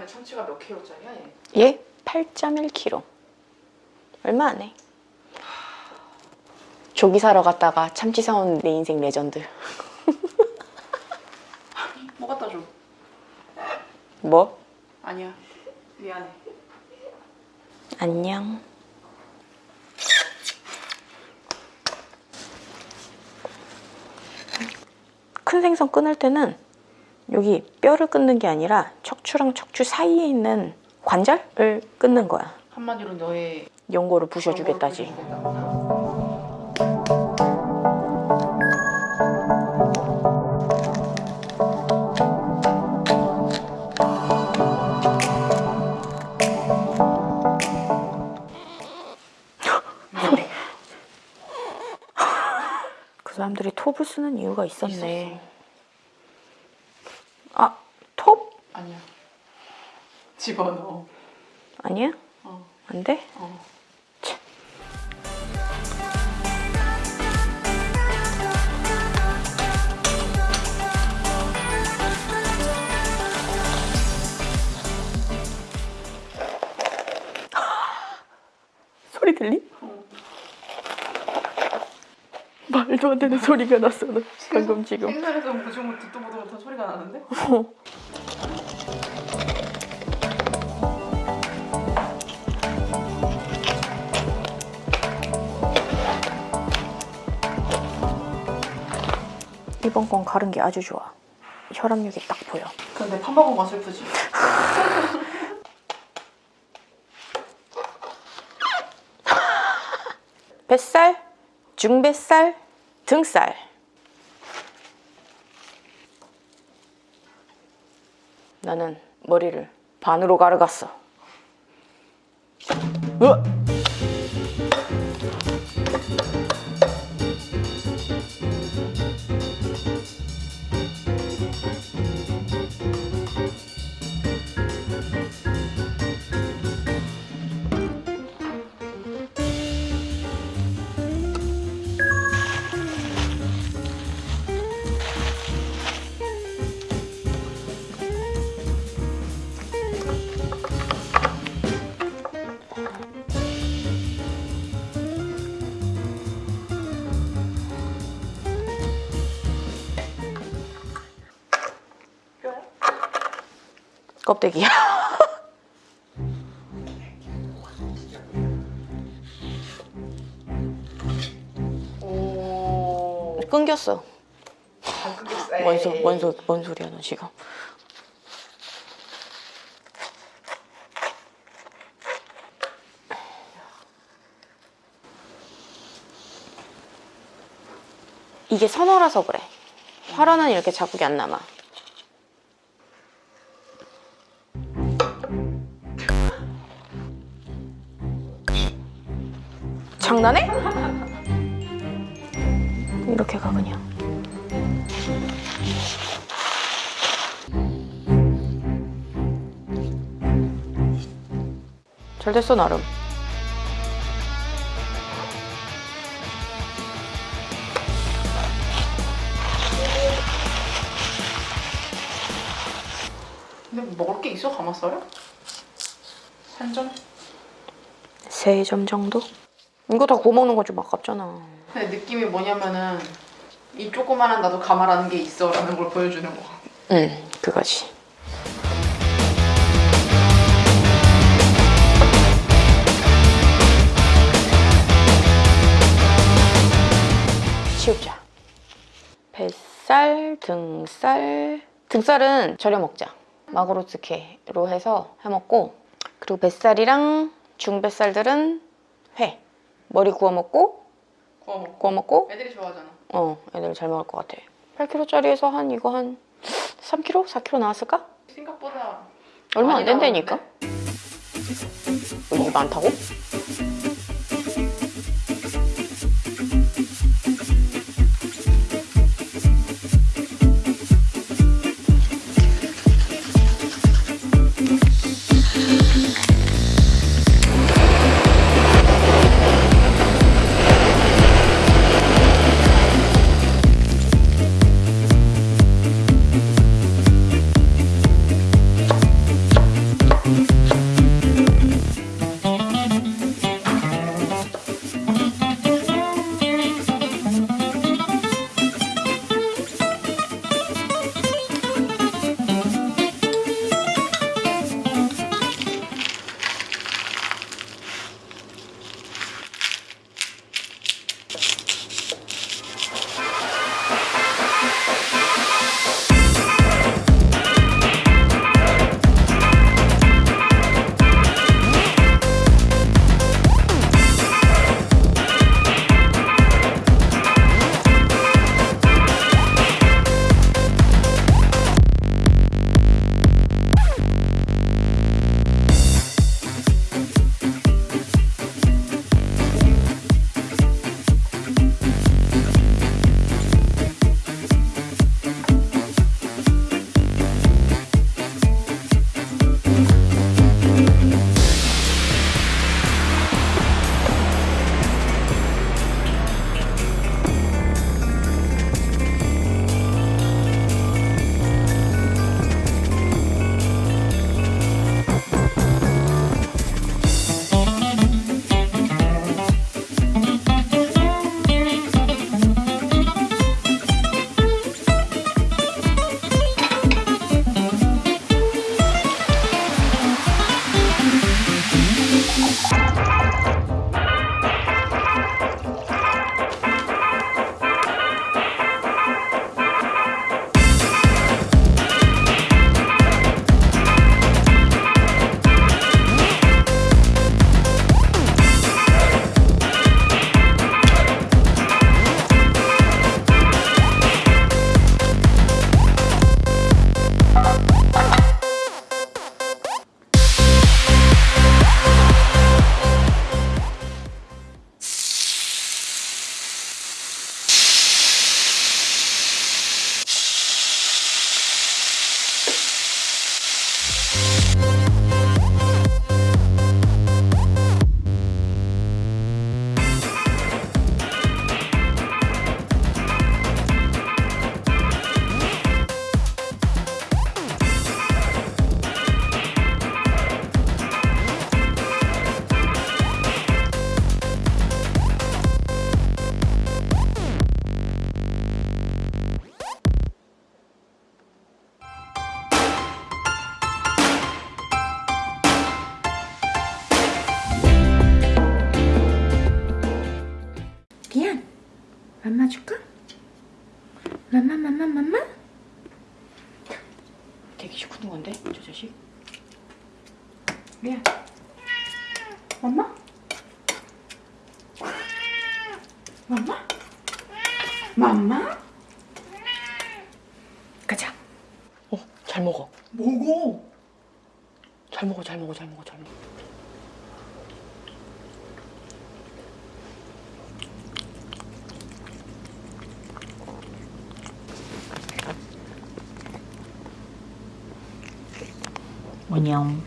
이번에 참치가 몇 킬로짜리야 얘? 얘 8.1kg. 얼마 안 해. 조기 사러 갔다가 참치 사온 내 인생 레전드. 뭐 갖다 줘? 뭐? 아니야 미안해 안녕. 큰 생선 끊을 때는 여기 뼈를 끊는 게 아니라 척 추랑 척추 사이에 있는 관절을 끊는 거야. 한마디로 너의 연고를 부셔주겠다지. 부셔주겠다. 그 사람들이 톱을 쓰는 이유가 있었네. 있었어. 아, 톱? 아니야 집어넣어 아니야? 어, 안 돼? 어. 소리 들리? 말도 안 되는 소리가 났어. 나 방금 지금. 생선에서 보지 못 듣도 보도 못한 소리가 나는데? 이 번건 가른 게 아주 좋아. 혈압력이 딱 보여. 근데 판 먹은 건 슬프지 뱃살, 중뱃살, 등살. 나는 머리를 반으로 가르갔어. 으 껍데기야. 오 끊겼어. 뭔, 소. 뭔, 소, 뭔 소리야 너 지금. 이게 선어라서 그래. 화로는 이렇게 자국이 안 남아. 장난해? 이렇게 가 그냥. 잘 됐어 나름. 근데 뭐 먹을 게 있어 가마살에? 한 점? 세 점 정도? 이거 다 구워 먹는 거 좀 아깝잖아. 근데 느낌이 뭐냐면은 이 조그만한 나도 가마라는 게 있어 라는 걸 보여주는 거 응, 그거지. 치우자. 뱃살, 등살. 등살은 절여 먹자. 마구로츠케로 해서 해 먹고 그리고 뱃살이랑 중뱃살들은 회. 머리 구워 먹고 구워 먹고 구워 먹고 애들이 좋아하잖아 어, 애들 잘 먹을 것 같아. 8kg짜리에서 한 이거 한 3kg? 4kg 나왔을까? 생각보다 얼마 안 된다니까? 어, 이게 많다고? 맘마 줄까? 맘마 맘마 맘마? 되게 시큰둥 건데 저 자식 리아 맘마? 맘마? 맘마? 가자 어, 잘 먹어 먹어 잘 먹어 잘 먹어 잘 먹어 안녕